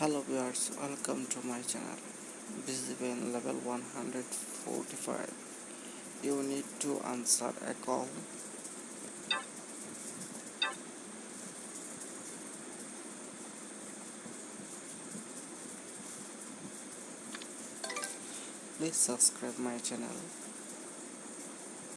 hello viewers welcome to my channel. This is been level 145 you need to answer a call. Please subscribe my channel.